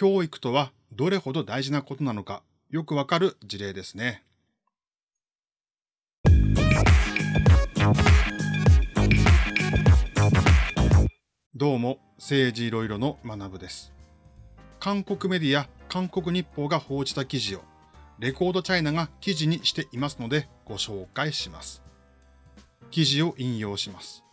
教育とはどれほど大事なことなのかよくわかる事例ですね。どうも、政治いろいろの学部です。韓国メディア、韓国日報が報じた記事を、レコードチャイナが記事にしていますのでご紹介します。記事を引用します。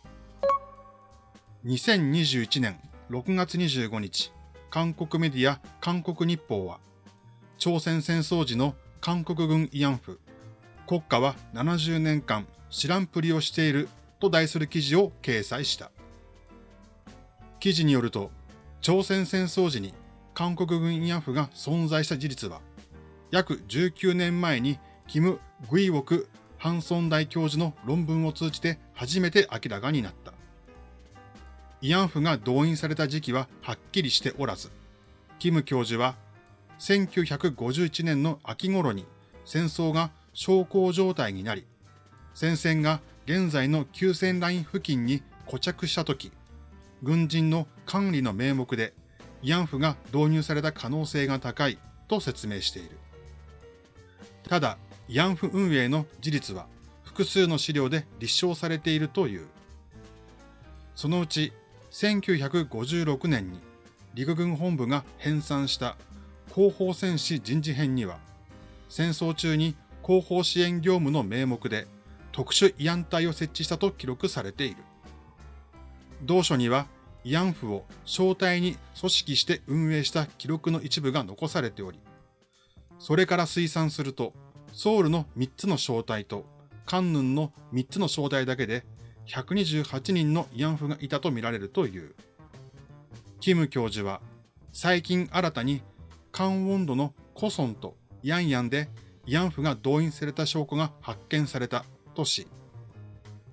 2021年6月25日、韓国メディア、韓国日報は、朝鮮戦争時の韓国軍慰安婦、国家は70年間知らんぷりをしていると題する記事を掲載した。記事によると、朝鮮戦争時に韓国軍慰安婦が存在した事実は、約19年前にキム・グイウォク・ハンソン大教授の論文を通じて初めて明らかになった。慰安婦が動員された時期ははっきりしておらず、キム教授は1951年の秋頃に戦争が小康状態になり、戦線が現在の休戦ライン付近に固着した時、軍人の管理の名目で慰安婦が導入された可能性が高いと説明している。ただ、慰安婦運営の事実は複数の資料で立証されているという。そのうち1956年に陸軍本部が編纂した広報戦士人事編には、戦争中に広報支援業務の名目で特殊慰安隊を設置したと記録されている。同書には慰安婦を招待に組織して運営した記録の一部が残されており、それから推算すると、ソウルの3つの招待とカンヌンの3つの招待だけで128人の慰安婦がいたとみられるという。キム教授は、最近新たにカンウォンドのコソンとヤンヤンで慰安婦が動員された証拠が発見されたとし、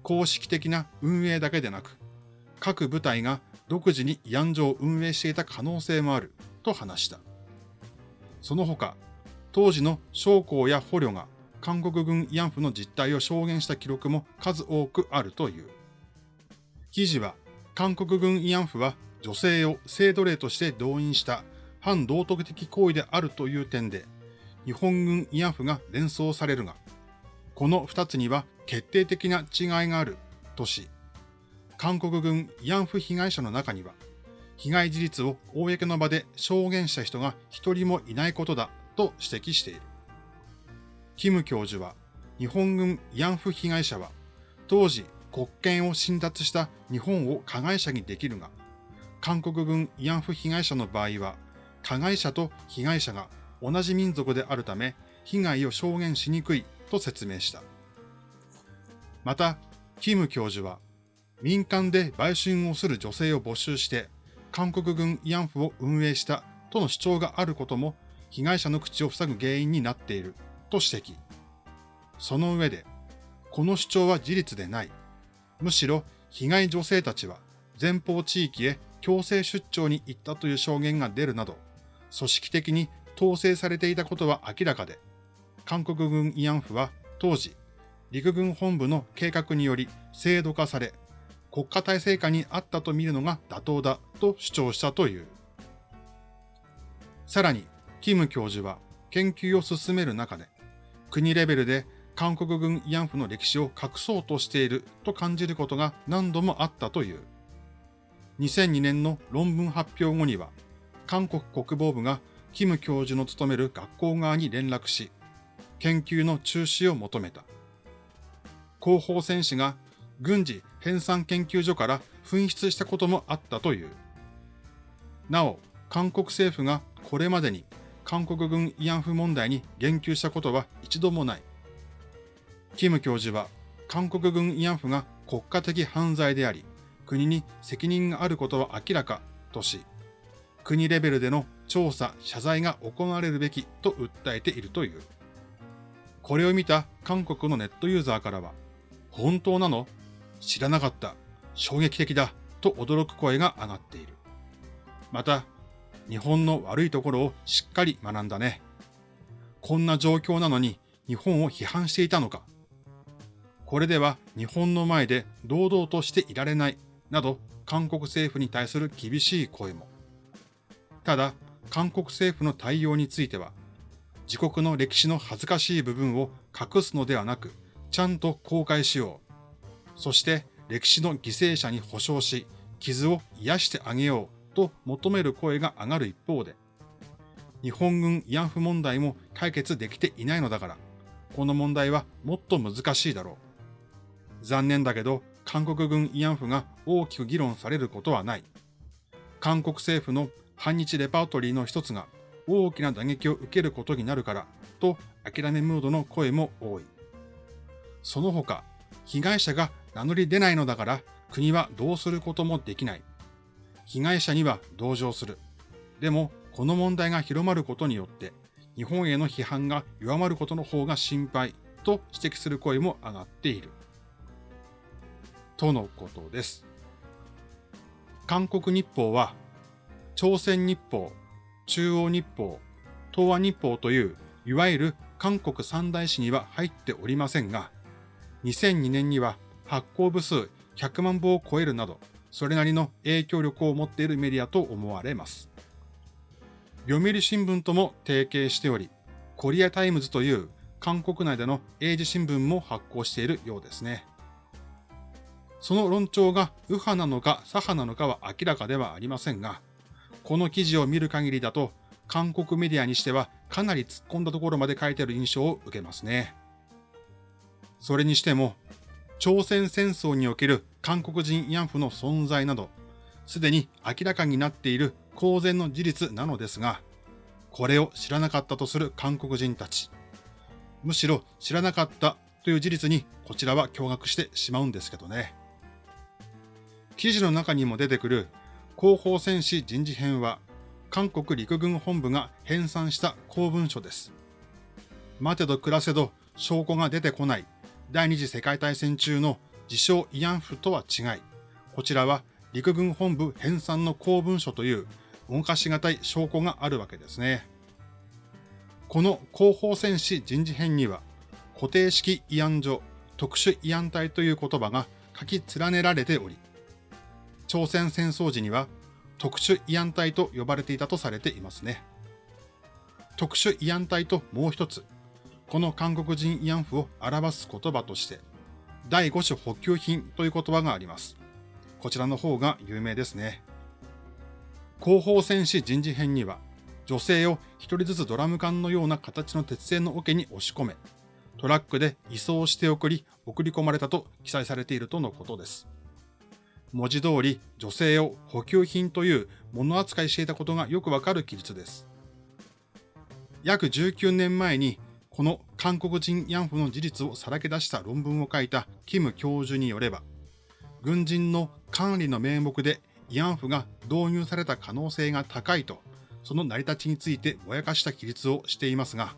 公式的な運営だけでなく、各部隊が独自に慰安所を運営していた可能性もあると話した。その他、当時の将校や捕虜が韓国軍慰安婦の実態を証言した記録も数多くあるという。記事は、韓国軍慰安婦は女性を性奴隷として動員した反道徳的行為であるという点で、日本軍慰安婦が連想されるが、この二つには決定的な違いがあるとし、韓国軍慰安婦被害者の中には、被害事実を公の場で証言した人が一人もいないことだと指摘している。キム教授は、日本軍慰安婦被害者は、当時国権を侵奪した日本を加害者にできるが、韓国軍慰安婦被害者の場合は、加害者と被害者が同じ民族であるため、被害を証言しにくいと説明した。また、キム教授は、民間で売春をする女性を募集して、韓国軍慰安婦を運営したとの主張があることも、被害者の口を塞ぐ原因になっていると指摘。その上で、この主張は事実でない。むしろ、被害女性たちは前方地域へ強制出張に行ったという証言が出るなど、組織的に統制されていたことは明らかで、韓国軍慰安婦は当時、陸軍本部の計画により制度化され、国家体制下にあったと見るのが妥当だと主張したという。さらに、キム教授は研究を進める中で、国レベルで韓国軍慰安婦の歴史を隠そうとしていると感じることが何度もあったという。2002年の論文発表後には、韓国国防部がキム教授の務める学校側に連絡し、研究の中止を求めた。広報戦士が軍事編纂研究所から紛失したこともあったという。なお、韓国政府がこれまでに韓国軍慰安婦問題に言及したことは一度もない。キム教授は、韓国軍慰安婦が国家的犯罪であり、国に責任があることは明らかとし、国レベルでの調査、謝罪が行われるべきと訴えているという。これを見た韓国のネットユーザーからは、本当なの？知らなかった。衝撃的だ。と驚く声が上がっている。また、日本の悪いところをしっかり学んだね。こんな状況なのに日本を批判していたのか。これでは日本の前で堂々としていられない。など、韓国政府に対する厳しい声も。ただ、韓国政府の対応については、自国の歴史の恥ずかしい部分を隠すのではなく、ちゃんと公開しよう。そして歴史の犠牲者に保障し、傷を癒してあげようと求める声が上がる一方で、日本軍慰安婦問題も解決できていないのだから、この問題はもっと難しいだろう。残念だけど、韓国軍慰安婦が大きく議論されることはない。韓国政府の反日レパートリーの一つが大きな打撃を受けることになるから、と諦めムードの声も多い。その他、被害者が名乗り出ないのだから国はどうすることもできない。被害者には同情する。でも、この問題が広まることによって、日本への批判が弱まることの方が心配と指摘する声も上がっている。とのことです。韓国日報は、朝鮮日報、中央日報、東亜日報という、いわゆる韓国三大紙には入っておりませんが、2002年には発行部数100万部を超えるなど、それなりの影響力を持っているメディアと思われます。読売新聞とも提携しており、コリアタイムズという韓国内での英字新聞も発行しているようですね。その論調が右派なのか左派なのかは明らかではありませんが、この記事を見る限りだと、韓国メディアにしてはかなり突っ込んだところまで書いてある印象を受けますね。それにしても、朝鮮戦争における韓国人慰安婦の存在など、すでに明らかになっている公然の事実なのですが、これを知らなかったとする韓国人たち。むしろ知らなかったという事実にこちらは驚愕してしまうんですけどね。記事の中にも出てくる広報戦士人事編は、韓国陸軍本部が編纂した公文書です。待てど暮らせど証拠が出てこない第二次世界大戦中の自称慰安婦とは違い、こちらは陸軍本部編纂の公文書という動かしがたい証拠があるわけですね。この広報戦士人事編には、固定式慰安所、特殊慰安隊という言葉が書き連ねられており、朝鮮戦争時には特殊慰安隊と呼ばれていたとされていますね。特殊慰安隊ともう一つ、この韓国人慰安婦を表す言葉として、第5種補給品という言葉があります。こちらの方が有名ですね。後方戦士人事編には、女性を一人ずつドラム缶のような形の鉄製の桶に押し込め、トラックで移送して送り、送り込まれたと記載されているとのことです。文字通り女性を補給品という物扱いしていたことがよくわかる記述です。約19年前にこの韓国人慰安婦の事実をさらけ出した論文を書いたキム教授によれば、軍人の管理の名目で慰安婦が導入された可能性が高いと、その成り立ちについてぼやかした記述をしていますが、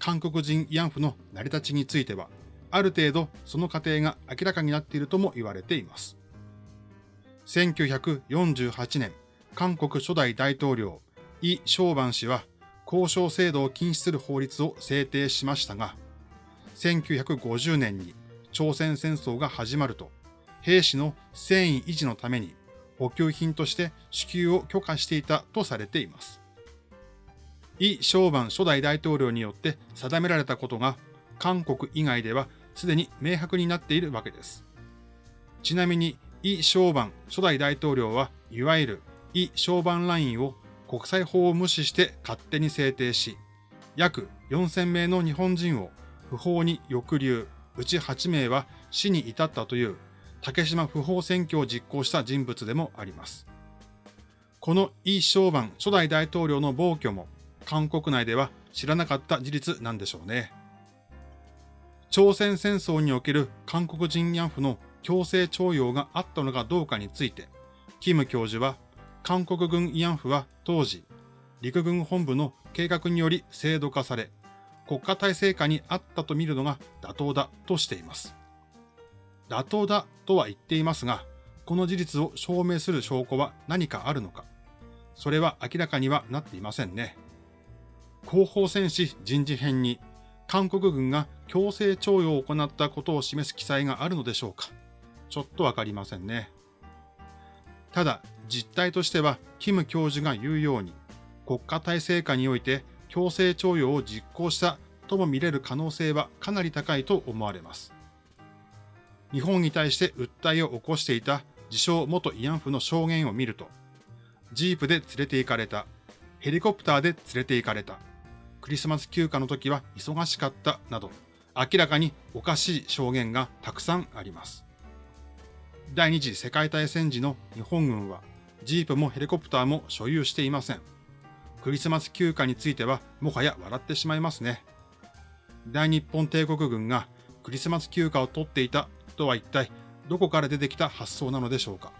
韓国人慰安婦の成り立ちについては、ある程度その過程が明らかになっているとも言われています。1948年、韓国初代大統領、イ・ショーバン氏は、交渉制度を禁止する法律を制定しましたが、1950年に朝鮮戦争が始まると、兵士の戦意維持のために補給品として支給を許可していたとされています。イ・ショーバン初代大統領によって定められたことが韓国以外ではすでに明白になっているわけです。ちなみにイ・ショーバン初代大統領はいわゆるイ・ショーバンラインを国際法を無視して勝手に制定し、約4000名の日本人を不法に抑留、うち8名は死に至ったという竹島不法選挙を実行した人物でもあります。このイ・ショーバン初代大統領の暴挙も韓国内では知らなかった事実なんでしょうね。朝鮮戦争における韓国人慰安婦の強制徴用があったのかどうかについて、キム教授は、韓国軍慰安婦は当時、陸軍本部の計画により制度化され、国家体制下にあったと見るのが妥当だとしています。妥当だとは言っていますが、この事実を証明する証拠は何かあるのか、それは明らかにはなっていませんね。後方戦士人事編に韓国軍が強制徴用を行ったことを示す記載があるのでしょうかちょっとわかりませんね。ただ、実態としては、キム教授が言うように、国家体制下において強制徴用を実行したとも見れる可能性はかなり高いと思われます。日本に対して訴えを起こしていた自称元慰安婦の証言を見ると、ジープで連れて行かれた、ヘリコプターで連れて行かれた、クリスマス休暇の時は忙しかったなど、明らかにおかしい証言がたくさんあります。第二次世界大戦時の日本軍は、ジープもヘリコプターも所有していません。クリスマス休暇についてはもはや笑ってしまいますね。大日本帝国軍がクリスマス休暇を取っていたとは一体どこから出てきた発想なのでしょうか。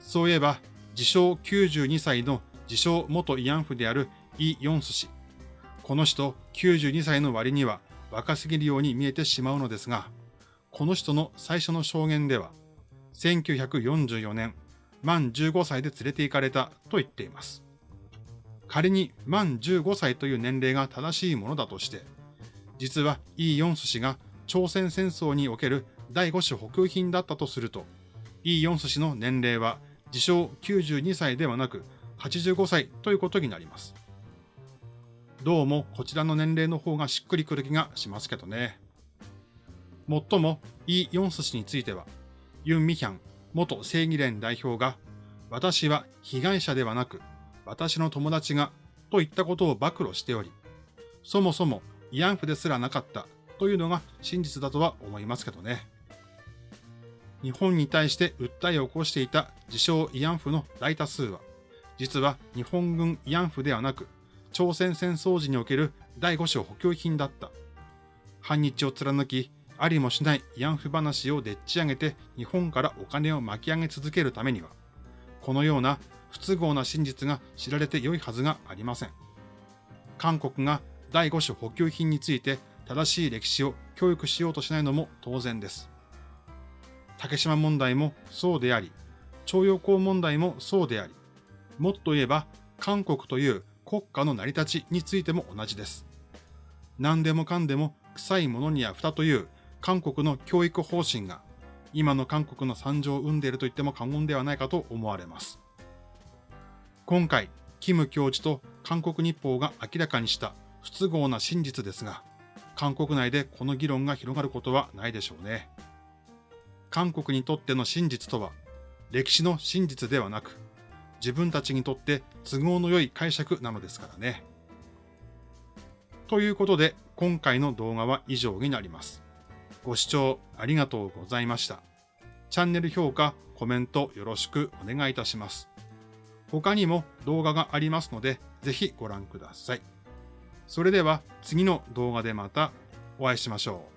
そういえば、自称92歳の自称元慰安婦であるイ・ヨンス氏。この人92歳の割には若すぎるように見えてしまうのですが、この人の最初の証言では、1944年、満15歳で連れて行かれたと言っています。仮に満15歳という年齢が正しいものだとして、実はイー・ヨンス氏が朝鮮戦争における第5種補給品だったとすると、イー・ヨンス氏の年齢は自称92歳ではなく85歳ということになります。どうもこちらの年齢の方がしっくりくる気がしますけどね。もっとも、イ・ヨンス氏については、ユン・ミヒャン元正義連代表が、私は被害者ではなく、私の友達が、といったことを暴露しており、そもそも慰安婦ですらなかったというのが真実だとは思いますけどね。日本に対して訴えを起こしていた自称慰安婦の大多数は、実は日本軍慰安婦ではなく、朝鮮戦争時における第5種補給品だった。反日を貫き、ありもしない慰安婦話をでっち上げて日本からお金を巻き上げ続けるためには、このような不都合な真実が知られて良いはずがありません。韓国が第5種補給品について正しい歴史を教育しようとしないのも当然です。竹島問題もそうであり、徴用工問題もそうであり、もっと言えば韓国という国家の成り立ちについても同じです。何でもかんでも臭いものには蓋という韓国の教育方針が今の韓国の惨状を生んでいると言っても過言ではないかと思われます。今回、キム教授と韓国日報が明らかにした不都合な真実ですが、韓国内でこの議論が広がることはないでしょうね。韓国にとっての真実とは、歴史の真実ではなく、自分たちにとって都合の良い解釈なのですからね。ということで、今回の動画は以上になります。ご視聴ありがとうございました。チャンネル評価、コメントよろしくお願いいたします。他にも動画がありますので、ぜひご覧ください。それでは次の動画でまたお会いしましょう。